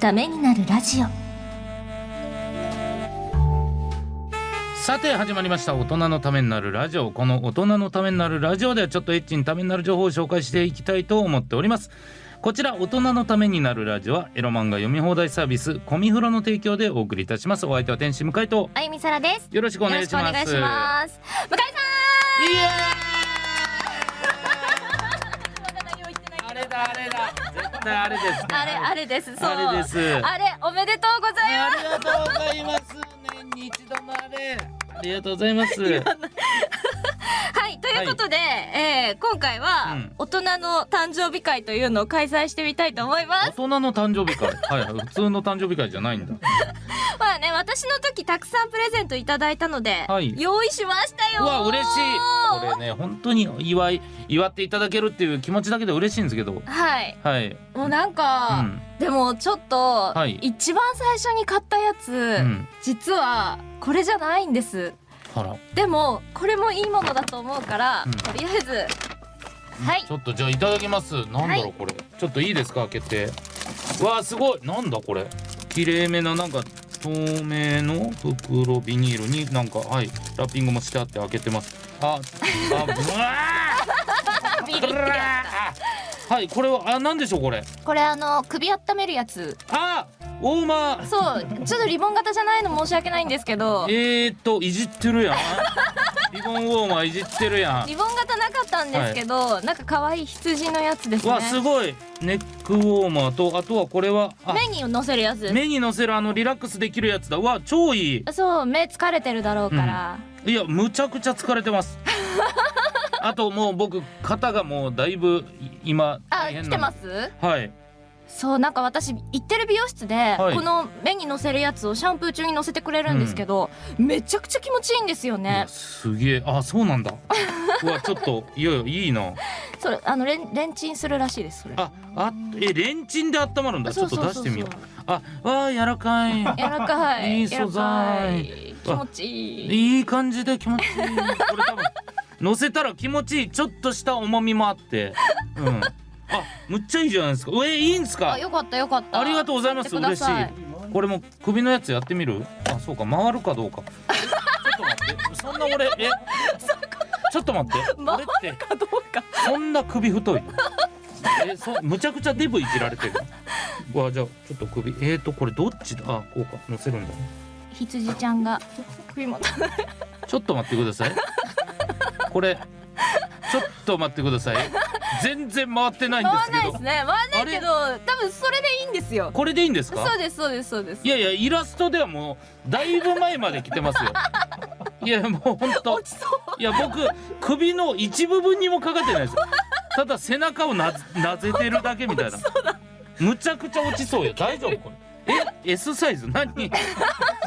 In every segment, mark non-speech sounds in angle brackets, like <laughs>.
ためになるラジオ。さて始まりました大人のためになるラジオ。この大人のためになるラジオではちょっとエッチにためになる情報を紹介していきたいと思っております。こちら大人のためになるラジオはエロ漫画読み放題サービスコミフロの提供でお送りいたします。お相手は天使向井とあゆみさらです。よろしくお願いします。しくお願いします。向井さいやんまだだあれだ。絶対あれですね。あれあれです。そう。あれです。あれおめでとうございまありがとうございます。年に一度のあれ。ありがとうございます <laughs> いということで、えー今回は、うん。大人の誕生日会というのを開催してみたいと思います。大人の誕生日会？<laughs> はい。はい普通の誕生日会じゃないんだ。<laughs> まあね私の時たくさんプレゼントいただいたので、はい。用意しましたよ。うわ嬉しい。これね本当に祝い祝っていただけるっていう気持ちだけで嬉しいんですけど。はい。はい。もうなんうか、ん。でもちょっと、はい。一番最初に買ったやつ、うん。実はこれじゃないんですでもこれもいいものだと思うから、うん。とりあえず。はい。ちょっとじゃあいただきます。なんだろう、はい。これ。ちょっといいですか開けて。わあすごい。なんだこれ。綺麗めななんか透明の袋ビニールになんかはいラッピングもしてあって開けてます。ああぶわー。<laughs> ビリってやあはいこれはあなんでしょうこれ。これあの首温めるやつ。あ大間。そうちょっとリボン型じゃないの申し訳ないんですけど。えーっといじってるやん。<laughs> リボンウォーマーいじってるやん。リボン型なかったんですけど、なんか可愛い羊のやつですね。わすごい。ネックウォーマーとあとはこれはあ。目に乗せるやつ。目にのせるあのリラックスできるやつだ。うわ超いい。そう目疲れてるだろうから、いやむちゃくちゃ疲れてます。<laughs> あともう僕肩がもうだいぶい今あ来てます？はいそうなんか私行ってる美容室で、はい。この目に乗せるやつをシャンプー中に乗せてくれるんですけど、めちゃくちゃ気持ちいいんですよいねやすげえ。あそうなんだ。<laughs> うわちょっといやいやいいな。それあのレンレンチンするらしいですそれ。ああえレンチンで温まるんだ。ちょっと出してみようあわあ柔らかい。柔らかい。いい素材。柔らかい。気持ちいい。いい感じで気持ちいい。これ多分乗せたら気持ちいい。ちょっとした重みもあって。うん。あむっちゃいいじゃないですか。えいいんですか？あよかったよかった。ありがとうございます。嬉しい。これも首のやつやってみる？あそうか。回るかどうか。ちょっと待って。そんな俺え？ちょっと待って。回俺ってかどうか。そんな首太い？えそむちゃくちゃデブいじられてる？うわじゃあちょっと首。えーとこれどっちだ？あこうか。乗せるんだ。ね羊ちゃんが。首元ちょっと待ってください。これちょっと待ってください全然回ってないんですけど。回らないですね。回らないけど多分それでいいんですよ。これでいいんですか？そうですそうですそうです。いやいやイラストではもうだいぶ前まで来てますよ。<laughs> いやもう本当落ちそう。いや僕首の一部分にもかかってないです。よただ背中をななぜてるだけみたいな。<laughs> むちゃくちゃ落ちそうよ大丈夫これえ S サイズ？何？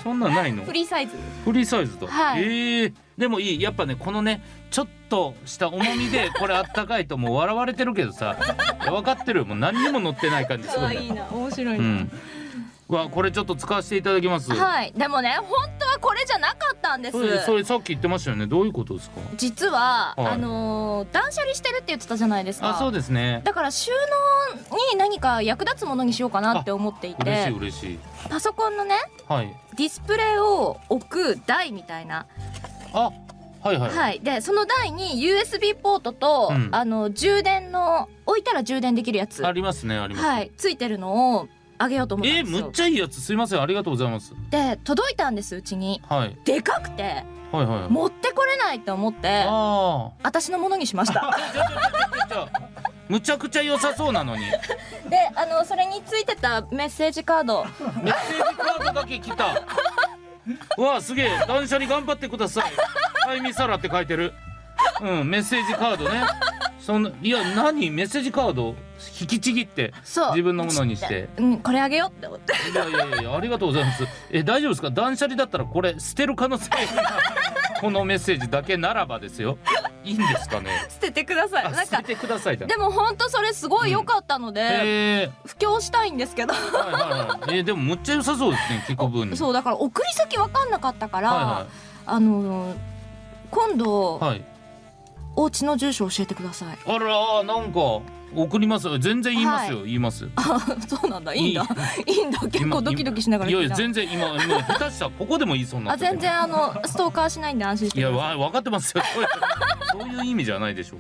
そんなんないの？フリーサイズ。フリーサイズだ、はい。え。ーでもいい。やっぱねこのねちょっとした重みでこれあったかいともう笑われてるけどさ。分かってるよ。もう何にも乗ってない感じす可るんだよ。愛いな。面白いうな、ん。うわこれちょっと使わせていただきます。はい。でもね本当はこれじゃなかったんです。それさっき言ってましたよね。どういうことですか？実は、はい。あのー断捨離してるって言ってたじゃないですか。あそうですね。だから収納に何か役立つものにしようかなって思っていて。嬉しいパソコンのねはい。ディスプレイを置く台みたいな。あはいはい、はい。でその台に USB ポートと、うん。あの充電の置いたら充電できるやつ。ありますねあります、はい。ついてるのをあげようと思ったえー、んですよ。むっちゃいいやつ。すいません。ありがとうございます。で届いたんですうちに。はい。でかくてはいはい持ってこれないと思ってあ私のものにしましたむちゃくちゃ良さそうなのに。<laughs> であのそれについてたメッセージカード。メッセージカードだけ来た。う <laughs> わあすげえ。断捨離頑張ってください。あいみさらって書いてる。うんメッセージカードね。そんないや何？メッセージカード？引きちぎって自分のものにして。うんこれあげようって思って。いやいやいやありがとうございます。え大丈夫ですか？断捨離だったらこれ捨てる可能性がこのメッセージだけならばですよいいんですかね？<laughs> 捨ててください。あなんか捨ててくださいでも本当それすごい良かったので、へえ布教したいんですけど。はいはいはい。えーでもむっちゃ良さそうですね聞く分にそうだから送り先分かんなかったから、はあの今度、いはい。はいお家の住所教えてください。あらなんか送ります。よ全然言いますよ、言います。そうなんだ。いい。んだ。いいんだ。結構ドキドキしながらいやいや全然今今下手したらここでも言いそうになあ全然あのストーカーしないんで安心してい。やわ分かってますよ。<laughs> そういう意味じゃないでしょう。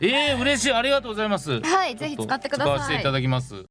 えー、嬉しい。ありがとうございます。はいぜひ使ってください。使わせていただきます